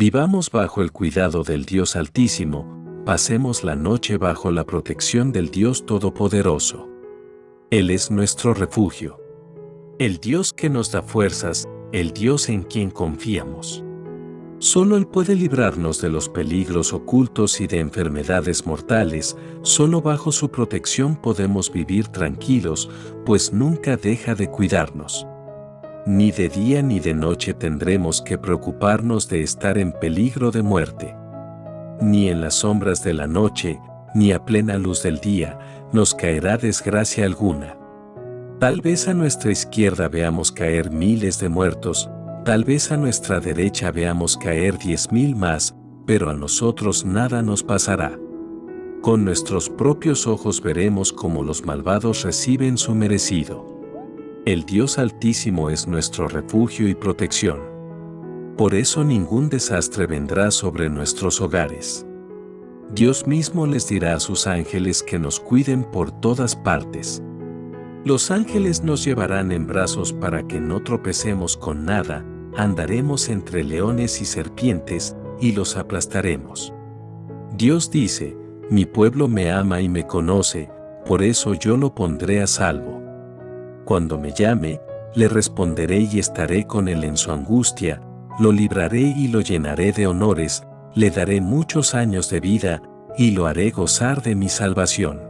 Vivamos bajo el cuidado del Dios Altísimo, pasemos la noche bajo la protección del Dios Todopoderoso. Él es nuestro refugio. El Dios que nos da fuerzas, el Dios en quien confiamos. Solo Él puede librarnos de los peligros ocultos y de enfermedades mortales, solo bajo su protección podemos vivir tranquilos, pues nunca deja de cuidarnos. Ni de día ni de noche tendremos que preocuparnos de estar en peligro de muerte ni en las sombras de la noche, ni a plena luz del día, nos caerá desgracia alguna. Tal vez a nuestra izquierda veamos caer miles de muertos, tal vez a nuestra derecha veamos caer diez mil más, pero a nosotros nada nos pasará. Con nuestros propios ojos veremos cómo los malvados reciben su merecido. El Dios Altísimo es nuestro refugio y protección. Por eso ningún desastre vendrá sobre nuestros hogares. Dios mismo les dirá a sus ángeles que nos cuiden por todas partes. Los ángeles nos llevarán en brazos para que no tropecemos con nada, andaremos entre leones y serpientes, y los aplastaremos. Dios dice, mi pueblo me ama y me conoce, por eso yo lo pondré a salvo. Cuando me llame, le responderé y estaré con él en su angustia, lo libraré y lo llenaré de honores, le daré muchos años de vida, y lo haré gozar de mi salvación.